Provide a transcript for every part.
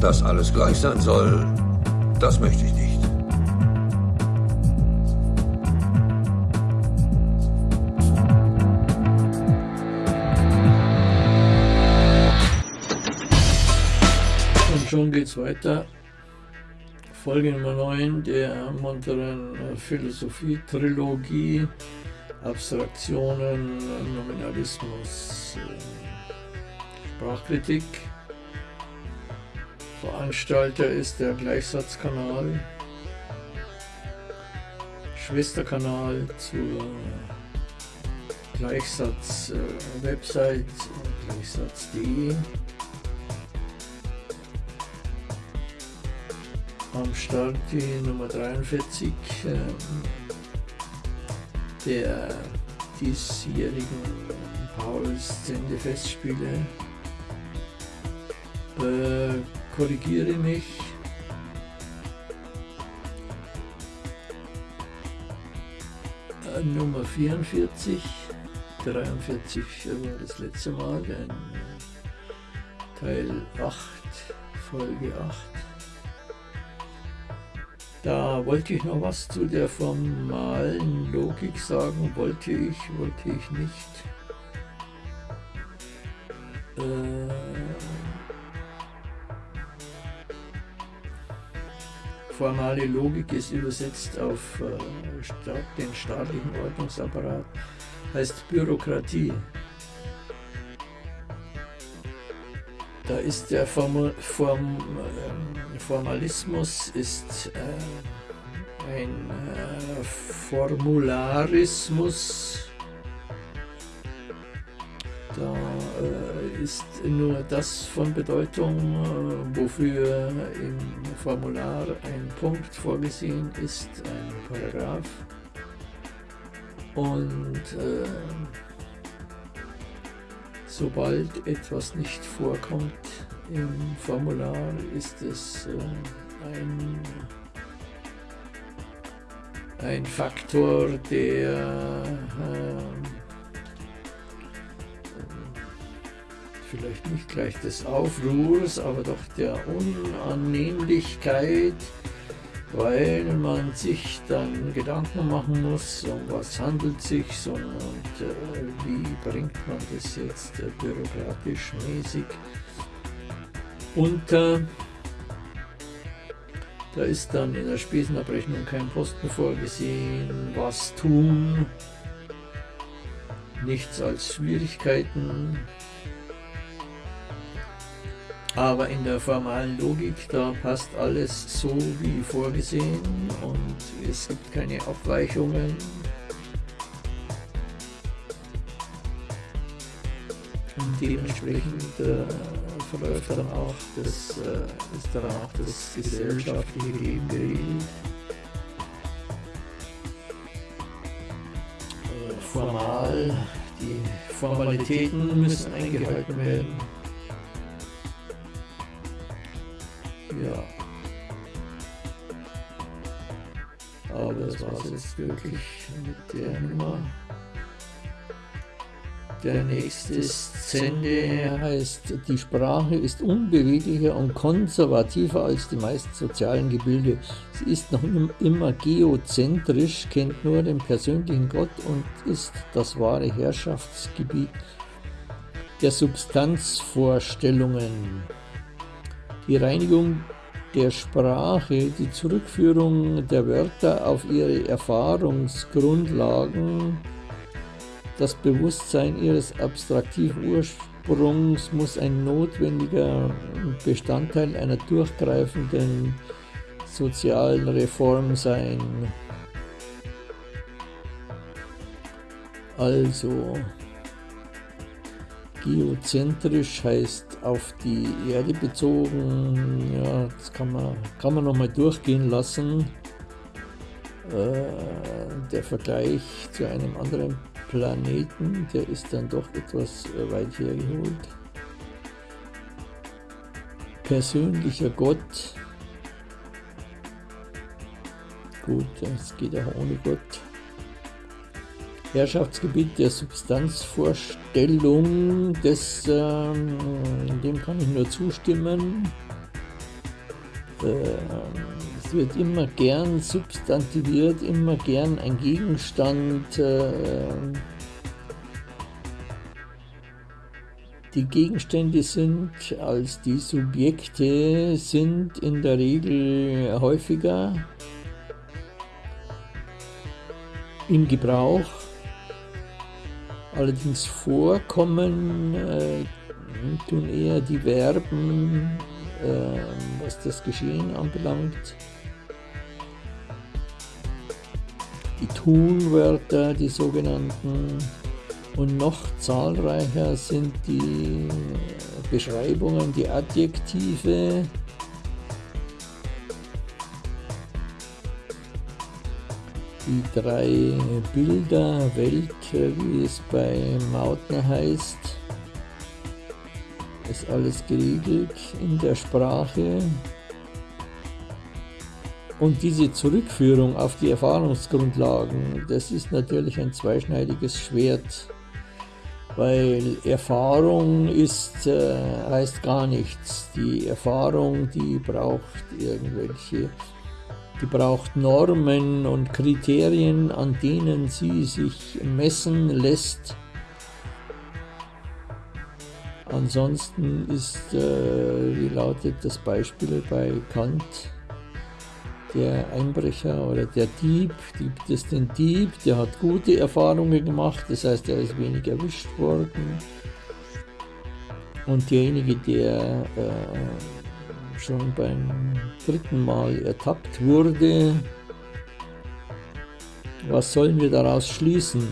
Dass alles gleich sein soll, das möchte ich nicht. Und schon geht's weiter. Folge Nummer 9 der munteren Philosophie-Trilogie. Abstraktionen, Nominalismus, Sprachkritik. Veranstalter ist der Gleichsatzkanal, Schwesterkanal zur Gleichsatz-Website gleichsatz.de. Am Start die Nummer 43 der diesjährigen Pauls Sendefestspiele. Äh, korrigiere mich. Äh, Nummer 44, 43 war das letzte Mal, Teil 8, Folge 8. Da wollte ich noch was zu der formalen Logik sagen, wollte ich, wollte ich nicht. Äh, formale Logik ist übersetzt auf äh, den staatlichen Ordnungsapparat, heißt Bürokratie. Da ist der Form, Form, äh, Formalismus ist äh, ein äh, Formularismus. Da ist nur das von Bedeutung, äh, wofür im Formular ein Punkt vorgesehen ist, ein Paragraph. Und äh, Sobald etwas nicht vorkommt im Formular, ist es äh, ein, ein Faktor, der äh, vielleicht nicht gleich des Aufruhrs, aber doch der Unannehmlichkeit weil man sich dann Gedanken machen muss, um was handelt sich und äh, wie bringt man das jetzt äh, bürokratisch mäßig unter. Da ist dann in der Spesenabrechnung kein Posten vorgesehen, was tun, nichts als Schwierigkeiten, aber in der formalen Logik, da passt alles so wie vorgesehen und es gibt keine Abweichungen. Und dementsprechend äh, verläuft dann auch das, äh, ist dann auch das gesellschaftliche Leben geregelt. Äh, formal, die Formalitäten müssen eingehalten werden. Ja. Aber das war es jetzt wirklich mit der Nummer. Der nächste Szene heißt, die Sprache ist unbeweglicher und konservativer als die meisten sozialen Gebilde. Sie ist noch immer geozentrisch, kennt nur den persönlichen Gott und ist das wahre Herrschaftsgebiet der Substanzvorstellungen die Reinigung der Sprache, die Zurückführung der Wörter auf ihre Erfahrungsgrundlagen, das Bewusstsein ihres abstraktiven Ursprungs muss ein notwendiger Bestandteil einer durchgreifenden sozialen Reform sein. Also, geozentrisch heißt auf die Erde bezogen, ja, das kann man, kann man nochmal durchgehen lassen. Äh, der Vergleich zu einem anderen Planeten, der ist dann doch etwas äh, weit hergeholt. Persönlicher Gott. Gut, es geht auch ohne Gott. Herrschaftsgebiet der Substanzvorstellung, das, ähm, dem kann ich nur zustimmen. es wird immer gern substantiviert, immer gern ein Gegenstand Die Gegenstände sind als die Subjekte sind in der Regel häufiger im Gebrauch. Allerdings vorkommen äh, tun eher die Verben, äh, was das Geschehen anbelangt. Die Tunwörter, die sogenannten und noch zahlreicher sind die Beschreibungen, die Adjektive, die drei Bilder Welt, wie es bei Mautner heißt, ist alles geregelt in der Sprache. Und diese Zurückführung auf die Erfahrungsgrundlagen, das ist natürlich ein zweischneidiges Schwert weil Erfahrung ist, äh, heißt gar nichts. Die Erfahrung, die braucht irgendwelche, die braucht Normen und Kriterien, an denen sie sich messen lässt. Ansonsten ist, äh, wie lautet das Beispiel bei Kant, der Einbrecher oder der Dieb, gibt es den Dieb, der hat gute Erfahrungen gemacht, das heißt, er ist wenig erwischt worden. Und derjenige, der äh, schon beim dritten Mal ertappt wurde, was sollen wir daraus schließen?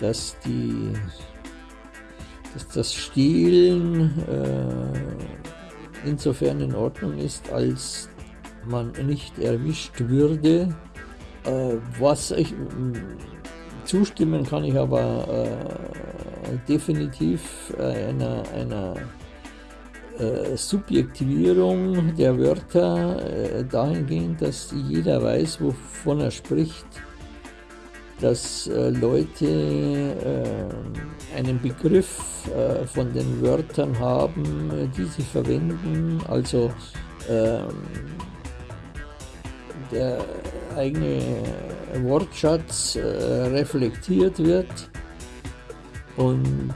Dass, die, dass das Stehlen äh, insofern in Ordnung ist, als man nicht erwischt würde. Äh, was ich zustimmen kann ich aber äh, definitiv einer, einer äh, Subjektivierung der Wörter äh, dahingehend, dass jeder weiß, wovon er spricht dass äh, Leute äh, einen Begriff äh, von den Wörtern haben, die sie verwenden, also ähm, der eigene Wortschatz reflektiert wird. Und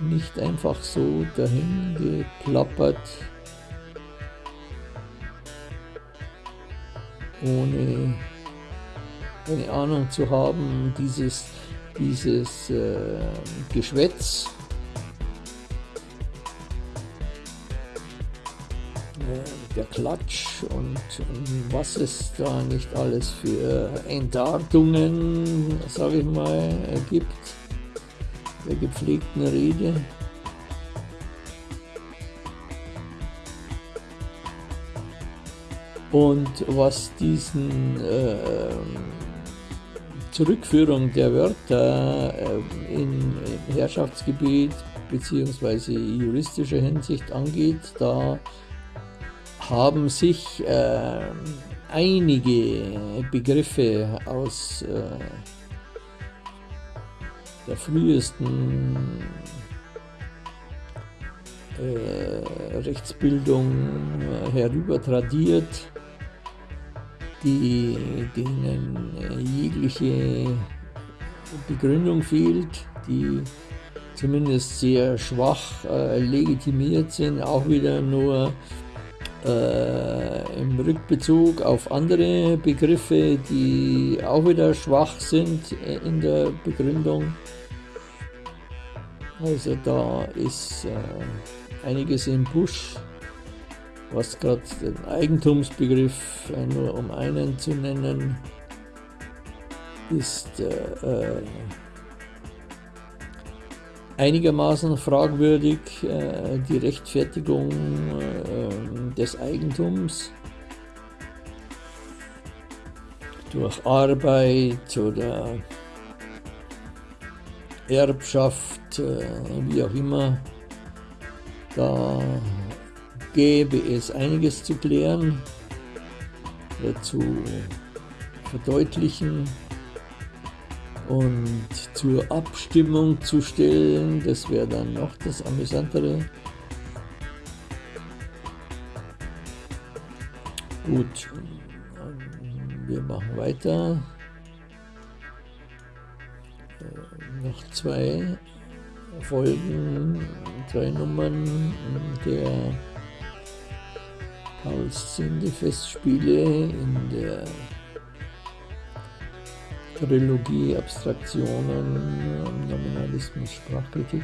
nicht einfach so dahin geplappert ohne eine Ahnung zu haben, dieses, dieses äh, Geschwätz, äh, der Klatsch und, und, was es da nicht alles für Entdartungen, sage ich mal, gibt, der gepflegten Rede. Und was diesen äh, Zurückführung der Wörter äh, in Herrschaftsgebiet bzw. juristischer Hinsicht angeht, da haben sich äh, einige Begriffe aus äh, der frühesten äh, Rechtsbildung äh, herüber tradiert die, denen äh, jegliche Begründung fehlt, die zumindest sehr schwach äh, legitimiert sind, auch wieder nur im Rückbezug auf andere Begriffe, die auch wieder schwach sind in der Begründung. Also da ist äh, einiges im Busch was gerade den Eigentumsbegriff äh, nur um einen zu nennen, ist äh, äh, einigermaßen fragwürdig äh, die Rechtfertigung äh, des Eigentums durch Arbeit oder Erbschaft, äh, wie auch immer. Da gäbe es einiges zu klären, zu verdeutlichen. und zur Abstimmung zu stellen. Das wäre dann noch das Amüsantere. Gut, wir machen weiter. Äh, noch zwei Folgen, drei Nummern der Paulszinde-Festspiele in der Trilogie Abstraktionen, Nominalismus, Sprachkritik.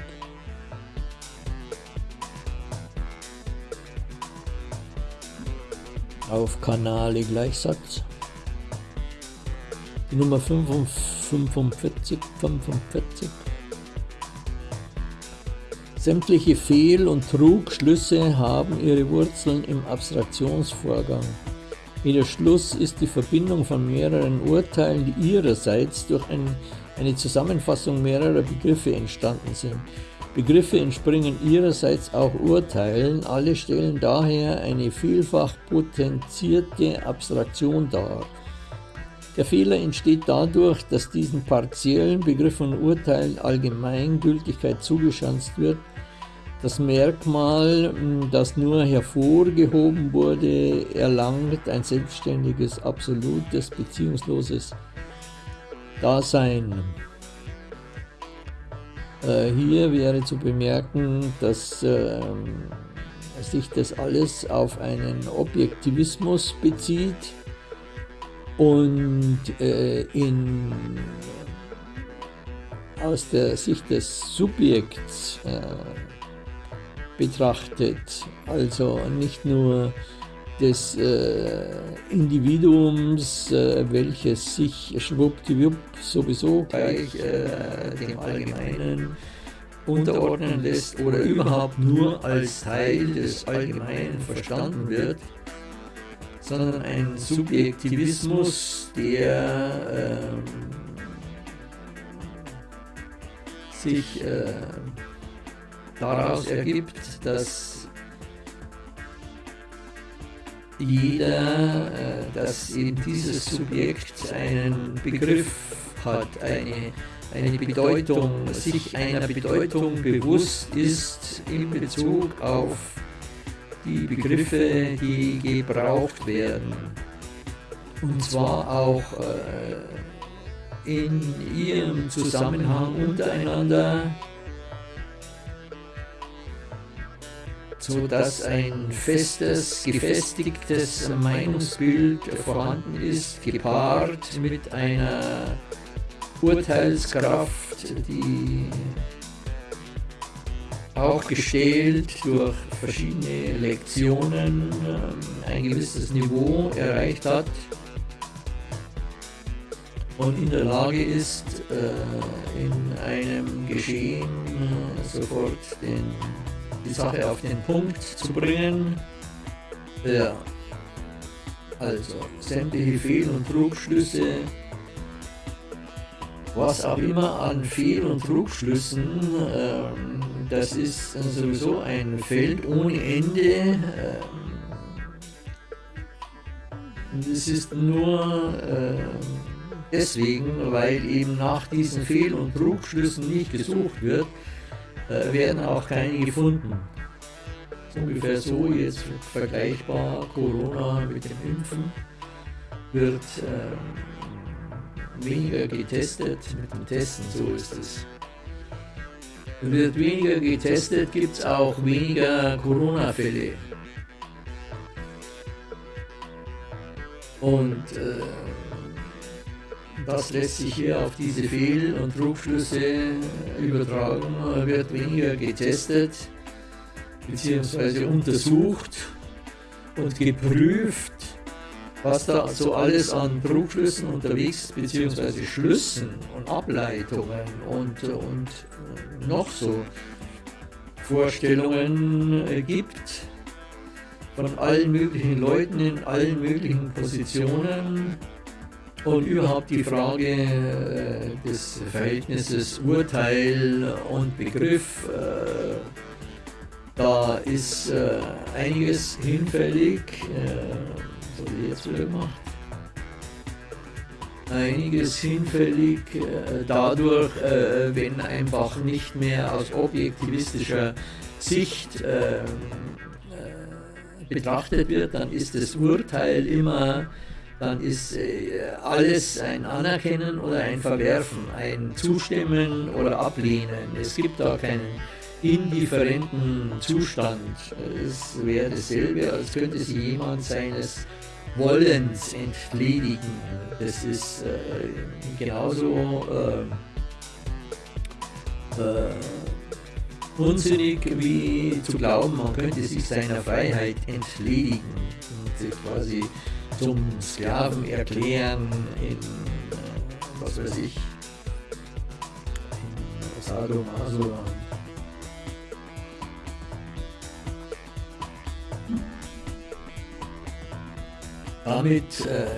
Auf Kanale Gleichsatz. Die Nummer 45, 45. Sämtliche Fehl- und Trugschlüsse haben ihre Wurzeln im Abstraktionsvorgang. Jeder Schluss ist die Verbindung von mehreren Urteilen, die ihrerseits durch ein, eine Zusammenfassung mehrerer Begriffe entstanden sind. Begriffe entspringen ihrerseits auch Urteilen, alle stellen daher eine vielfach potenzierte Abstraktion dar. Der Fehler entsteht dadurch, dass diesen partiellen Begriffen und Urteilen Allgemeingültigkeit zugeschanzt wird das Merkmal, das nur hervorgehoben wurde, erlangt ein selbstständiges, absolutes, beziehungsloses Dasein. Äh, hier wäre zu bemerken, dass äh, sich das alles auf einen Objektivismus bezieht und äh, in, aus der Sicht des Subjekts äh, betrachtet. Also nicht nur des äh, Individuums, äh, welches sich schwuppdiwupp sowieso gleich äh, dem Allgemeinen unterordnen lässt oder überhaupt nur als Teil des Allgemeinen verstanden wird, sondern ein Subjektivismus, der ähm, sich äh, daraus ergibt, dass jeder, äh, dass eben dieses Subjekt einen Begriff hat, eine, eine Bedeutung, sich einer Bedeutung bewusst ist in Bezug auf die Begriffe, die gebraucht werden. Und zwar auch äh, in ihrem Zusammenhang untereinander so dass ein festes, gefestigtes Meinungsbild vorhanden ist, gepaart mit einer Urteilskraft, die auch gestählt durch verschiedene Lektionen ähm, ein gewisses Niveau erreicht hat und in der Lage ist, äh, in einem Geschehen äh, sofort den die Sache auf den Punkt zu bringen. Ja. Also, sämtliche Fehl- und Trugschlüsse, was auch immer an Fehl- und Trugschlüssen, ähm, das ist sowieso ein Feld ohne Ende. Ähm, das ist nur äh, deswegen, weil eben nach diesen Fehl- und Trugschlüssen nicht gesucht wird, werden auch keine gefunden. Ungefähr so jetzt vergleichbar Corona mit dem Impfen wird ähm, weniger getestet mit dem Testen, so ist es. Wird weniger getestet, gibt es auch weniger Corona-Fälle. Und äh, das lässt sich hier auf diese Fehl- und Trugschlüsse übertragen, wird weniger getestet bzw. untersucht und geprüft, was da so alles an Trugschlüssen unterwegs bzw. Schlüssen und Ableitungen und, und noch so Vorstellungen gibt von allen möglichen Leuten in allen möglichen Positionen und überhaupt die Frage äh, des Verhältnisses Urteil und Begriff, äh, da ist äh, einiges hinfällig, so wie jetzt wieder gemacht. einiges hinfällig äh, dadurch, äh, wenn einfach nicht mehr aus objektivistischer Sicht äh, äh, betrachtet wird, dann ist das Urteil immer, dann ist äh, alles ein Anerkennen oder ein Verwerfen, ein Zustimmen oder Ablehnen. Es gibt da keinen indifferenten Zustand. Es wäre dasselbe, als könnte sich jemand seines Wollens entledigen. Das ist äh, genauso äh, äh, unsinnig wie zu glauben, man könnte sich seiner Freiheit entledigen und quasi zum Sklaven erklären in, was weiß ich, in Sadomaso. Damit äh,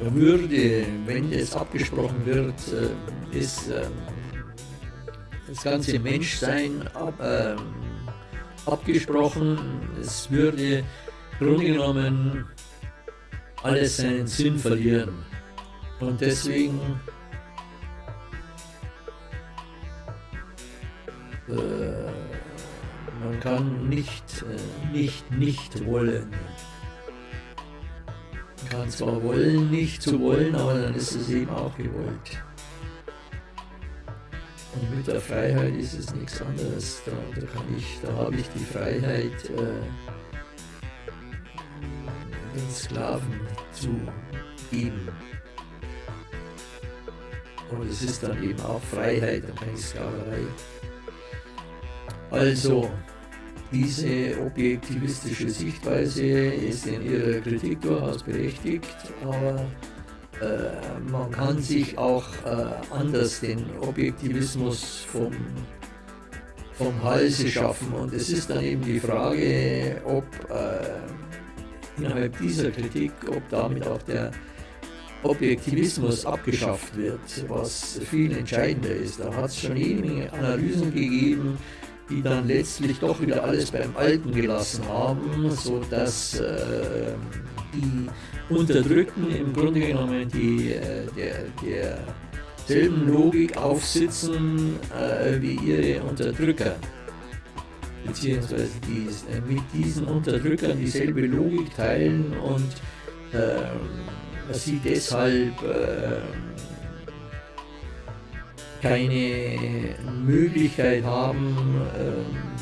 würde, wenn es abgesprochen wird, äh, ist äh, das ganze Menschsein ab, äh, abgesprochen. Es würde Grunde genommen alles seinen Sinn verlieren. Und deswegen äh, man kann nicht, äh, nicht, nicht wollen kann zwar wollen, nicht zu wollen, aber dann ist es eben auch gewollt. Und mit der Freiheit ist es nichts anderes. Da, da kann ich, da habe ich die Freiheit, äh, den Sklaven zu geben. Aber es ist dann eben auch Freiheit und keine Sklaverei. Also, diese objektivistische Sichtweise ist in ihrer Kritik durchaus berechtigt, aber äh, man kann sich auch äh, anders den Objektivismus vom, vom Halse schaffen. Und es ist dann eben die Frage, ob äh, innerhalb dieser Kritik, ob damit auch der Objektivismus abgeschafft wird, was viel entscheidender ist. Da hat es schon jede Analysen gegeben, die dann letztlich doch wieder alles beim Alten gelassen haben, sodass äh, die Unterdrückten im Grunde genommen die, äh, der, derselben Logik aufsitzen äh, wie ihre Unterdrücker. Beziehungsweise die, äh, mit diesen Unterdrückern dieselbe Logik teilen und ähm, sie deshalb ähm, keine Möglichkeit haben, ähm,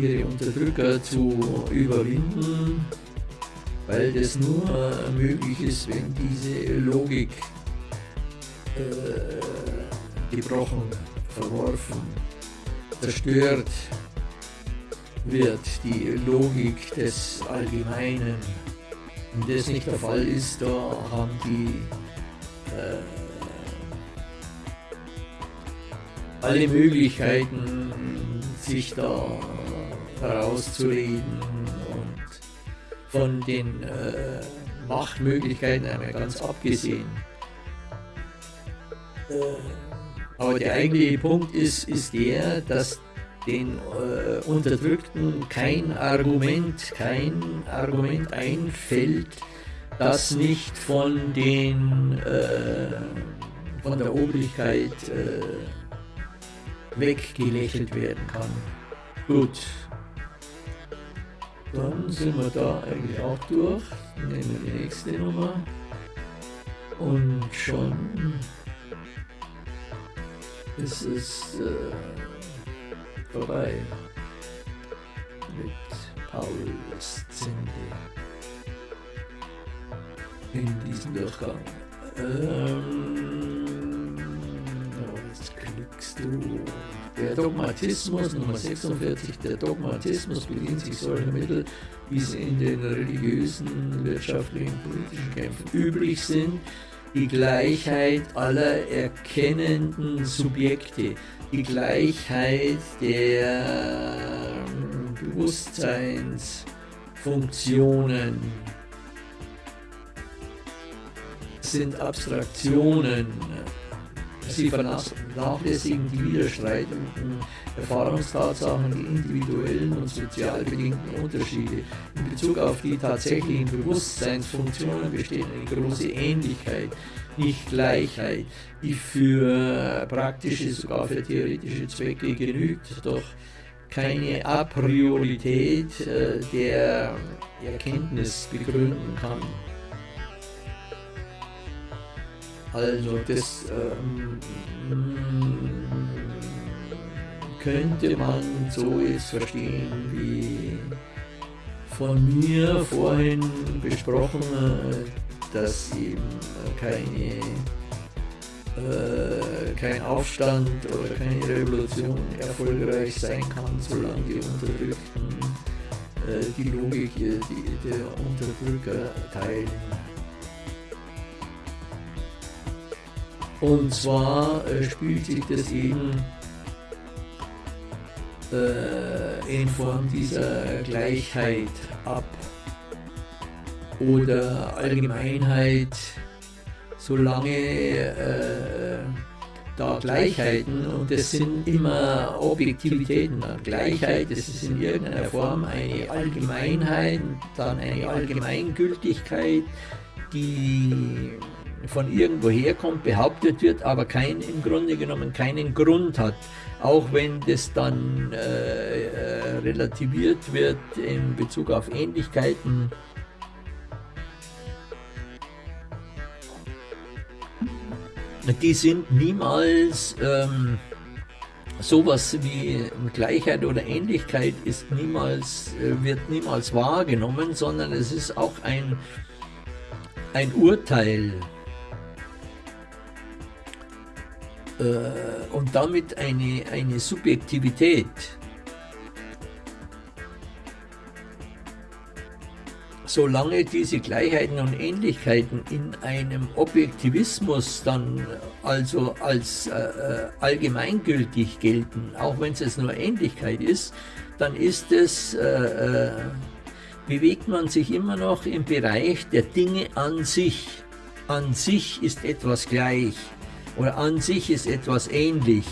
ihre Unterdrücker zu überwinden, weil das nur möglich ist, wenn diese Logik äh, gebrochen, verworfen, zerstört wird, die Logik des Allgemeinen. Wenn das nicht der Fall ist, da haben die äh, alle Möglichkeiten, sich da herauszureden und von den äh, Machtmöglichkeiten einmal ganz abgesehen. Äh, aber der eigentliche Punkt ist, ist der, dass den äh, Unterdrückten kein Argument, kein Argument einfällt, das nicht von den äh, von der Obrigkeit äh, weggelächelt werden kann. Gut. Dann sind wir da eigentlich auch durch. Nehmen wir die nächste Nummer. Und schon ist es äh, vorbei mit Paul Zende in diesem Durchgang. Ähm, jetzt klickst du. Der Dogmatismus, Nummer 46, der Dogmatismus bedient sich solcher Mittel, wie sie in den religiösen, wirtschaftlichen, politischen Kämpfen üblich sind, die Gleichheit aller erkennenden Subjekte, die Gleichheit der Bewusstseinsfunktionen, sind Abstraktionen. Sie vernachlässigen die widerstreitenden Erfahrungstatsachen, die individuellen und sozial bedingten Unterschiede. In Bezug auf die tatsächlichen Bewusstseinsfunktionen besteht eine große Ähnlichkeit, nicht Gleichheit, die für praktische, sogar für theoretische Zwecke genügt, doch keine Apriorität äh, der Erkenntnis begründen kann. Also das ähm, könnte man so jetzt verstehen wie von mir vorhin besprochen, dass eben keine, äh, kein Aufstand oder keine Revolution erfolgreich sein kann, solange die Unterdrückten äh, die Logik die, der Unterdrücker teilen. Und zwar äh, spielt sich das eben äh, in Form dieser Gleichheit ab. Oder Allgemeinheit, solange äh, da Gleichheiten, und das sind immer Objektivitäten, Gleichheit, das ist in irgendeiner Form eine Allgemeinheit, dann eine Allgemeingültigkeit, die von irgendwo herkommt, behauptet wird, aber kein, im Grunde genommen keinen Grund hat. Auch wenn das dann äh, äh, relativiert wird in Bezug auf Ähnlichkeiten. Die sind niemals ähm, sowas wie Gleichheit oder Ähnlichkeit ist niemals, äh, wird niemals wahrgenommen, sondern es ist auch ein, ein Urteil äh, und damit eine, eine Subjektivität. Solange diese Gleichheiten und Ähnlichkeiten in einem Objektivismus dann also als äh, äh allgemeingültig gelten, auch wenn es nur Ähnlichkeit ist, dann ist es, äh, äh, bewegt man sich immer noch im Bereich der Dinge an sich. An sich ist etwas gleich oder an sich ist etwas ähnlich.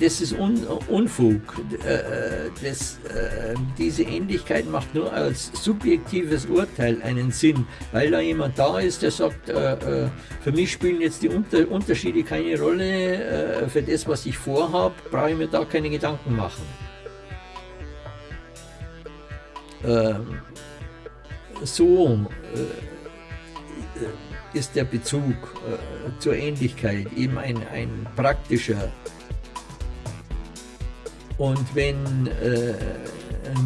Das ist Un Unfug. Äh, äh, das, äh, diese Ähnlichkeit macht nur als subjektives Urteil einen Sinn, weil da jemand da ist, der sagt, für mich spielen jetzt die Unterschiede keine Rolle, für das, was ich vorhabe, brauche ich mir da keine Gedanken machen. Ähm, so ist der Bezug äh, zur Ähnlichkeit eben ein, ein praktischer. Und wenn äh,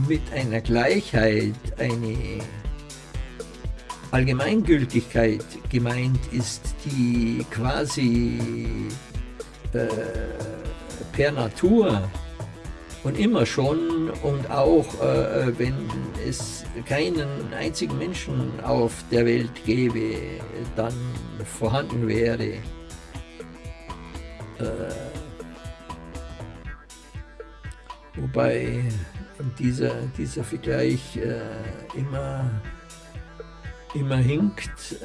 mit einer Gleichheit eine Allgemeingültigkeit gemeint ist, die quasi äh, per Natur und immer schon und auch äh, wenn es keinen einzigen Menschen auf der Welt gäbe, dann vorhanden wäre. Äh, wobei dieser, dieser Vergleich äh, immer, immer hinkt.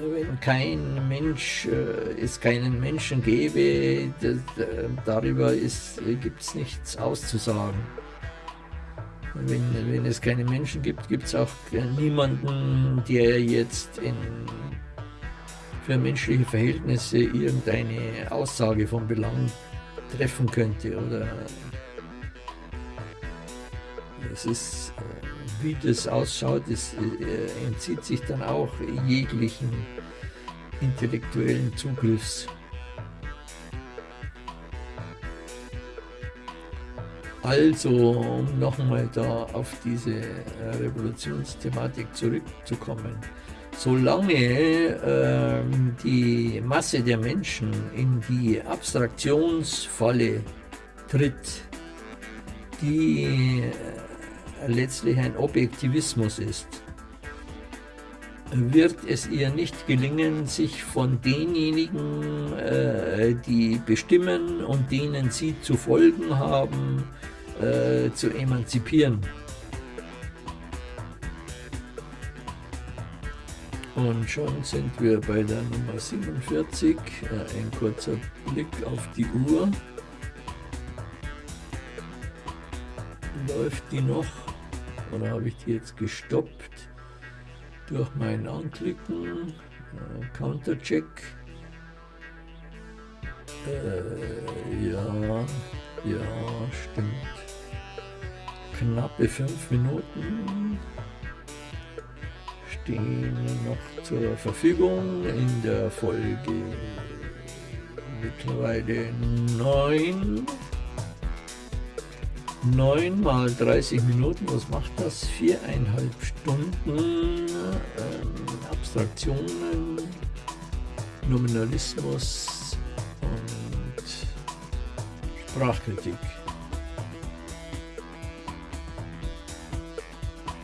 Wenn kein Mensch, äh, es keinen Menschen gäbe, das, äh, darüber gibt es nichts auszusagen. Wenn, wenn es keine Menschen gibt, gibt es auch niemanden, der jetzt in, für menschliche Verhältnisse irgendeine Aussage von Belang treffen könnte. Oder es ist äh, wie das ausschaut, das äh, entzieht sich dann auch jeglichen intellektuellen Zugriffs. Also, um nochmal da auf diese äh, Revolutionsthematik zurückzukommen, solange äh, die Masse der Menschen in die Abstraktionsfalle tritt, die letztlich ein Objektivismus ist, wird es ihr nicht gelingen, sich von denjenigen, äh, die bestimmen und denen sie zu folgen haben, äh, zu emanzipieren. Und schon sind wir bei der Nummer 47. Ein kurzer Blick auf die Uhr. Läuft die noch? Oder habe ich die jetzt gestoppt? Durch mein Anklicken. Countercheck. Äh, ja, ja, stimmt. Knappe fünf Minuten stehen noch zur Verfügung in der Folge mittlerweile 9. 9 mal 30 Minuten, was macht das? Viereinhalb Stunden ähm, Abstraktionen, Nominalismus und Sprachkritik.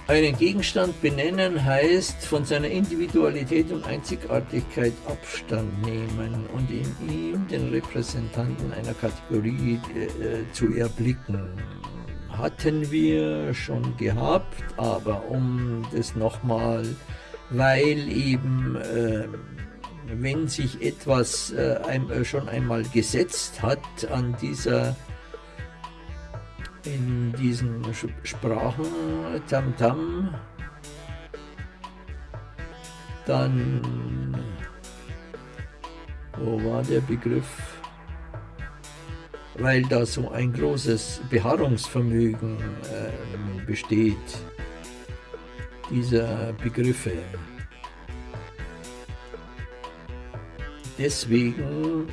Einen Gegenstand benennen heißt von seiner Individualität und Einzigartigkeit Abstand nehmen und in ihm den Repräsentanten einer Kategorie äh, zu erblicken. Hatten wir schon gehabt, aber um das nochmal, weil eben, äh, wenn sich etwas äh, ein, äh, schon einmal gesetzt hat an dieser in diesen Sprachen Tamtam, dann, wo war der Begriff? Weil da so ein großes Beharrungsvermögen äh, besteht, dieser Begriffe. Deswegen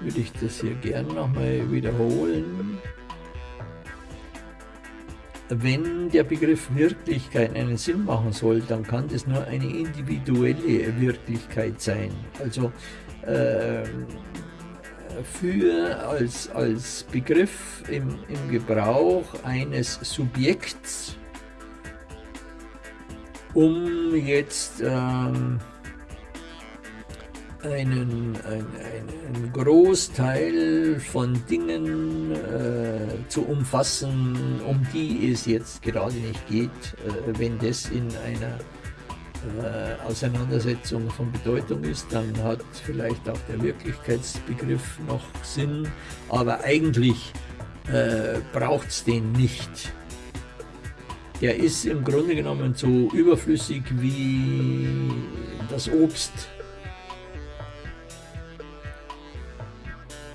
würde ich das hier gern nochmal wiederholen. Wenn der Begriff Wirklichkeit einen Sinn machen soll, dann kann das nur eine individuelle Wirklichkeit sein. Also äh, für als, als Begriff im, im Gebrauch eines Subjekts, um jetzt ähm, einen, einen, einen Großteil von Dingen äh, zu umfassen, um die es jetzt gerade nicht geht, äh, wenn das in einer äh, Auseinandersetzung von Bedeutung ist, dann hat vielleicht auch der Wirklichkeitsbegriff noch Sinn, aber eigentlich äh, braucht es den nicht. Der ist im Grunde genommen so überflüssig wie das Obst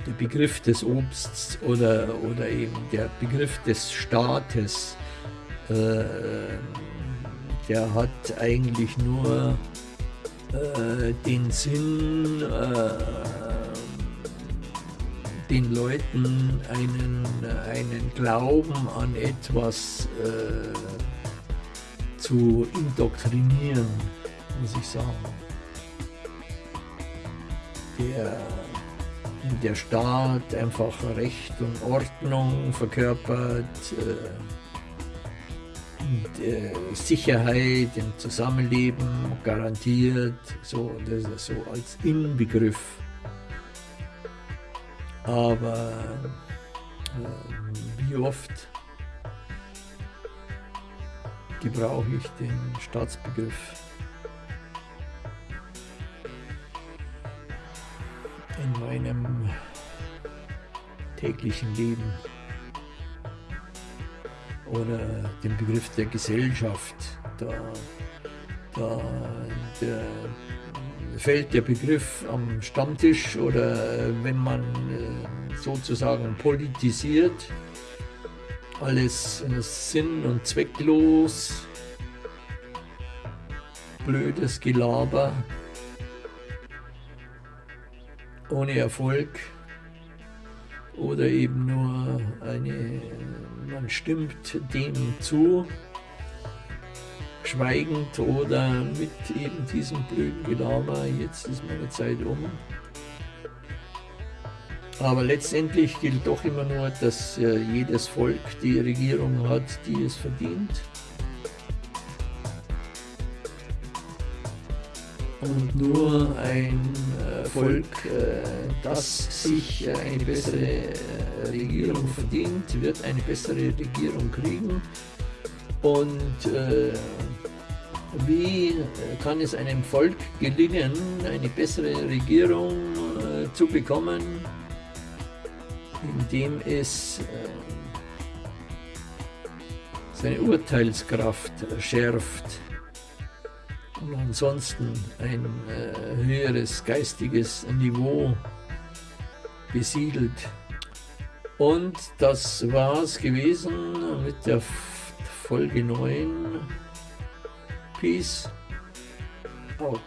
der Begriff des Obsts oder, oder eben der Begriff des Staates, äh, der hat eigentlich nur äh, den Sinn, äh, den Leuten einen, einen Glauben an etwas äh, zu indoktrinieren, muss ich sagen. Der der Staat einfach Recht und Ordnung verkörpert, äh, äh, Sicherheit im Zusammenleben garantiert, so, das ist so als Inbegriff. Aber äh, wie oft gebrauche ich den Staatsbegriff? In meinem täglichen Leben oder den Begriff der Gesellschaft. Da, da der, fällt der Begriff am Stammtisch oder wenn man äh, sozusagen politisiert, alles sinn- und zwecklos, blödes Gelaber, ohne Erfolg oder eben nur eine, man stimmt dem zu, schweigend oder mit eben diesem blöden Gelaber, jetzt ist meine Zeit um. Aber letztendlich gilt doch immer nur, dass äh, jedes Volk die Regierung hat, die es verdient. Und nur ein äh, Volk, äh, das sich eine bessere äh, Regierung verdient, wird eine bessere Regierung kriegen. Und wie kann es einem Volk gelingen, eine bessere Regierung äh, zu bekommen, indem es äh, seine Urteilskraft schärft und ansonsten ein äh, höheres geistiges Niveau besiedelt. Und das war es gewesen mit der Folge 9. Peace out.